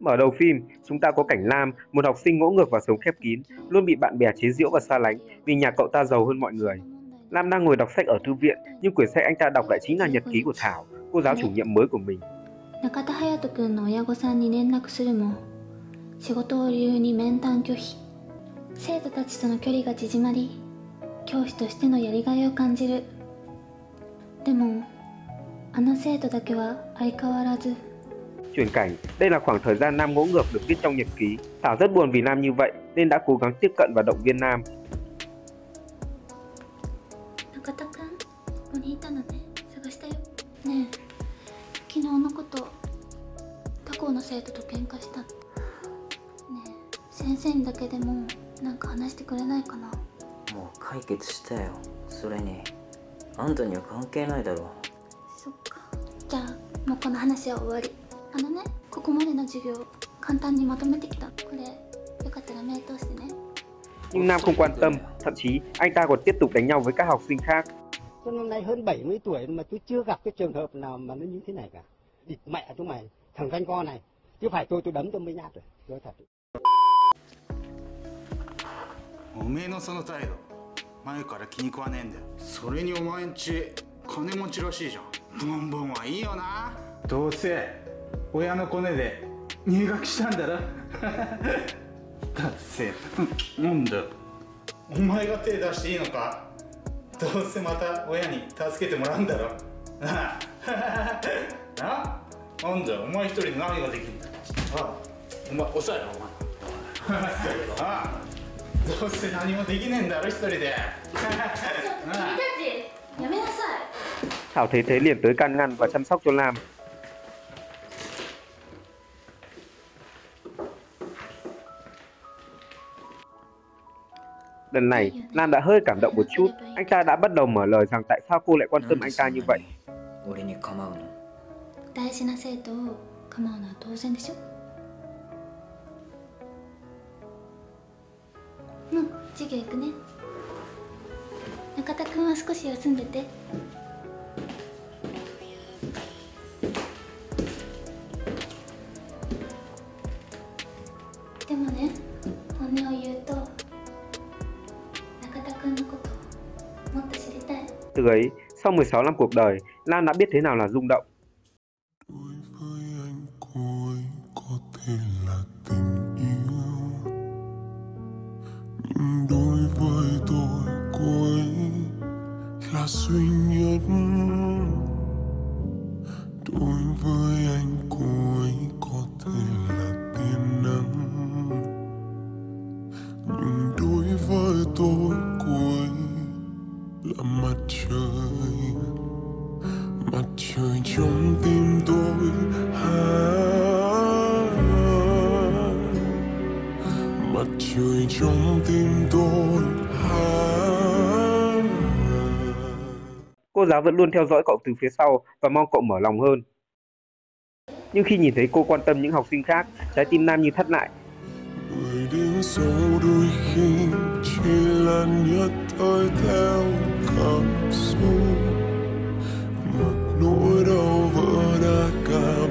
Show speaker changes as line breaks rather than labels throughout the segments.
Mở đầu phim, chúng ta có cảnh Lam, một học sinh ngỗ ngược và sống khép kín, luôn bị bạn bè chế giễu và xa lánh vì nhà cậu ta giàu hơn mọi người. Lam đang ngồi đọc sách ở thư viện, nhưng quyển sách anh ta đọc lại chính là nhật ký của Thảo, cô giáo chủ nhiệm mới của mình.
中田隼人君の親御さんに連絡するも仕事を理由に面談拒否生徒たちとの距離が縮まり教師としてのやりがいを感じるでもあの生徒だけは相変わらず
Chuyển cảnh, đây là khoảng thời gian Nam ngỗ ngược được viết trong nhật ký. Thảo rất buồn vì Nam như vậy nên đã cố gắng tiếp cận và động viên Nam.
中田君ここにいたのね探したよねえ昨日のこと他校の生徒と喧嘩したねえ先生にだけでもなんか話してくれないかな
もう解決したよそれにあんたには関係ないだろ
そっかじゃあもうこの話は終わり あのねここまでの授業簡単にまとめてきたこれよかったら目通してね
Nhưng Nam không quan tâm, thậm chí anh ta còn tiếp tục đánh nhau với các học sinh khác.
Tôi năm nay hơn 70 tuổi mà tôi chưa gặp cái trường hợp nào mà nó như thế này cả. Địt mẹ chúng mày, thằng danh con này. Chứ phải tôi tôi đấm tôi mới nhát rồi. Tôi thật.
おめえのその態度前から気に食わねえんだよそれにお前んち金持ちらしいじゃんボンボンはいいよなどうせ 親のコネで入学したんだろ？だってなんだよ。お前が手出していいのか？どうせまた親に助けてもらうんだろ？な？あななんだよ？お前一人で何ができるんだああ。お前抑えろお前。ああ。どうせ何もできねえんだろ？一人で。な？あ
やめなさい。
Thảo thấy thế liền tới can ngăn và chăm sóc cho Lam. Lần này, lan đã hơi cảm động một chút. Anh ta đã bắt đầu mở lời rằng tại sao cô lại quan tâm anh ta như vậy.
俺
Từ ấy, sau 16 năm cuộc đời, Lan đã biết thế nào là rung động.
đối với anh cô ấy có thể là tình yêu. Nhưng đối với tôi cô ấy là duy nhất đối với anh cô ấy có thể là tia năng nhưng đối với tôi cô ấy là mặt trời. Trời trong tim tôi.
Cô giáo vẫn luôn theo dõi cậu từ phía sau và mong cậu mở lòng hơn. Nhưng khi nhìn thấy cô quan tâm những học sinh khác, trái tim Nam như thắt lại.
người đến sau đôi khi chỉ là nhất thời theo cảm xúc một nỗi đau vỡ đã cả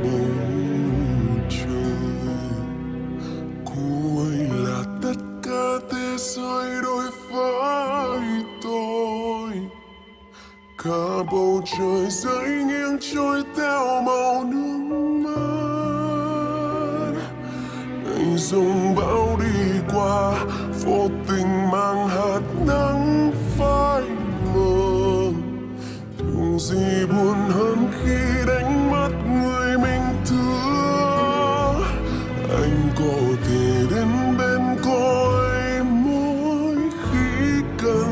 gì buồn hơn khi đánh mất người mình thương? Anh có thể đến bên cô ấy mỗi khi cần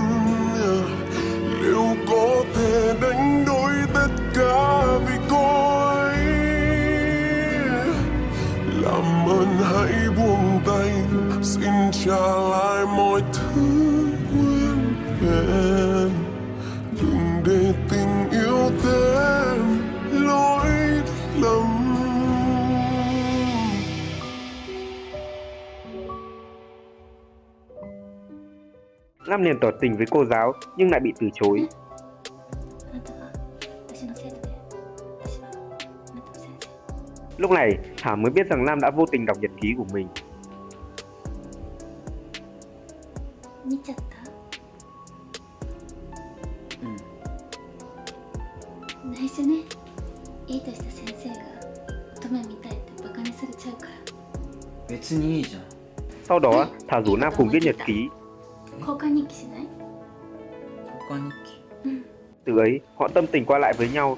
liệu có thể đánh đổi tất cả vì cô ấy làm ơn hãy buông tay, xin trả lại mọi thứ.
Nam liền tỏ tình với cô giáo nhưng lại bị từ chối. Lúc này, Thảo mới biết rằng Nam đã vô tình đọc nhật ký của mình.
Ừ.
Sau đó, Thảo rủ Nam cùng viết nhật ký
qua
Từ ấy, họ tâm tình qua lại với nhau.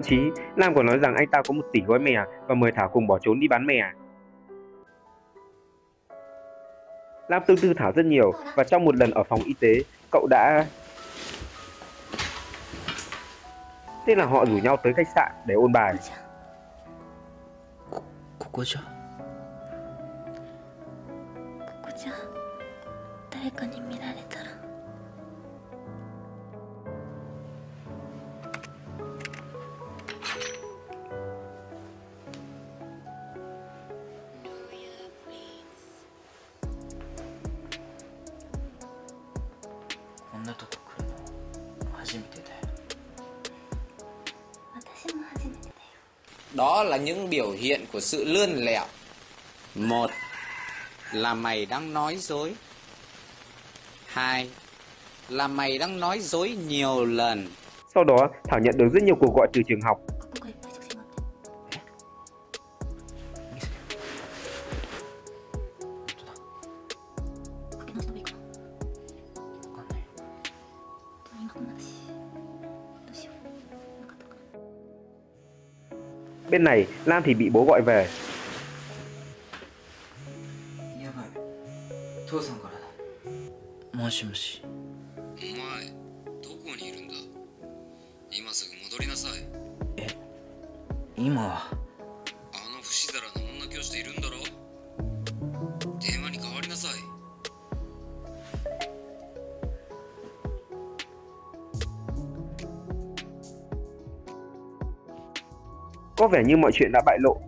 Thậm chí, Lam còn nói rằng anh ta có một tỷ gói mè và mời Thảo cùng bỏ trốn đi bán mè. Lam tương tư Thảo rất nhiều và trong một lần ở phòng y tế, cậu đã... Thế là họ rủ nhau tới khách sạn để ôn bài.
こ
Đó là những biểu hiện của sự lươn lẹo. Một là mày đang nói dối. Hai là mày đang nói dối nhiều lần.
Sau đó, Thảo nhận được rất nhiều cuộc gọi từ trường học. Bên này, Lam thì bị bố gọi về.
や
Có vẻ như mọi chuyện đã bại lộ.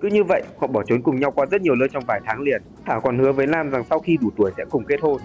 Cứ như vậy, họ bỏ trốn cùng nhau qua rất nhiều nơi trong vài tháng liền. Thảo còn hứa với Lam rằng sau khi đủ tuổi sẽ cùng kết hôn.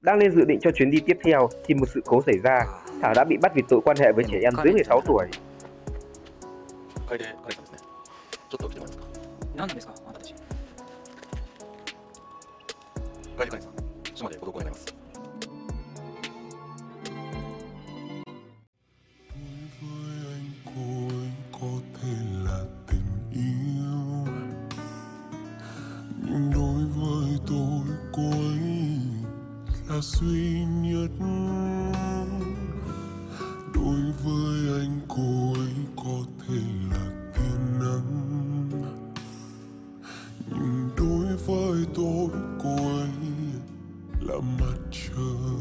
Đang lên dự định cho chuyến đi tiếp theo thì một sự cố xảy ra. Thảo đã bị bắt vì tội quan hệ với trẻ em dưới 16 tuổi.
楓楓
suy nhất đối với anh cô ấy có thể là tiên nắng nhưng đối với tôi cô ấy là mặt trời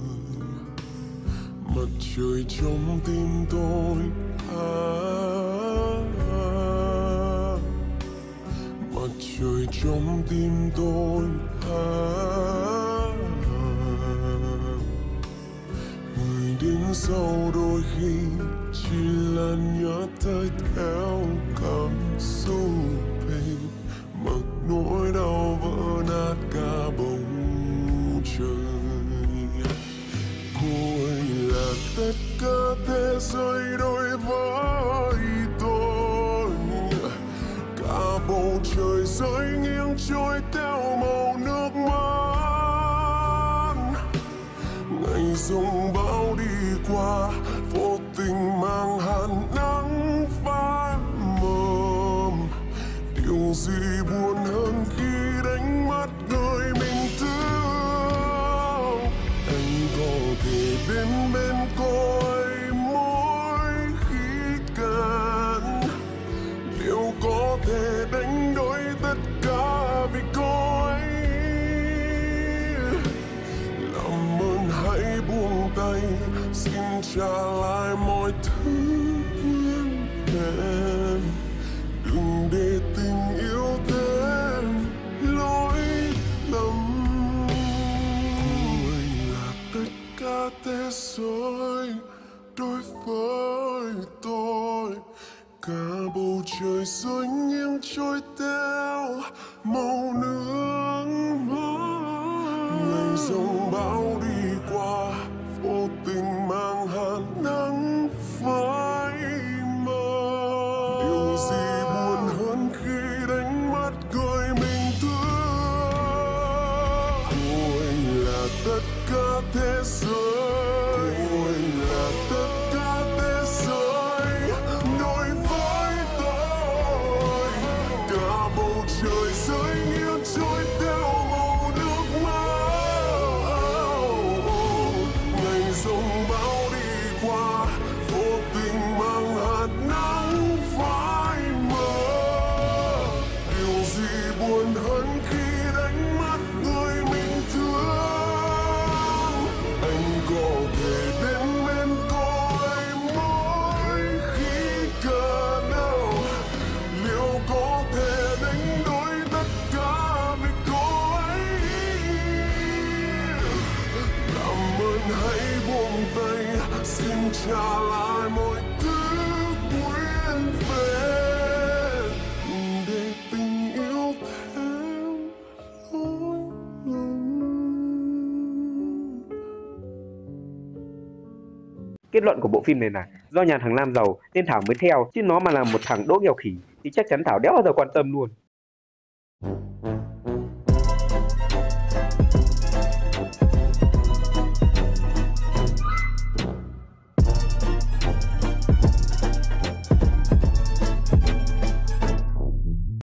mặt trời trong tim tôi à, à, à. mặt trời trong tim tôi à, à. sau đôi khi chỉ là nhớ tới theo cảm xúc mình mặc nỗi đau vỡ nát cả bầu trời. Cô ấy là tất cả thế giới đôi vai your Choices.
Kết luận của bộ phim này là do nhà thằng Lam giàu nên Thảo mới theo, chứ nó mà là một thằng đỗ nghèo khỉ thì chắc chắn Thảo đéo bao giờ quan tâm luôn.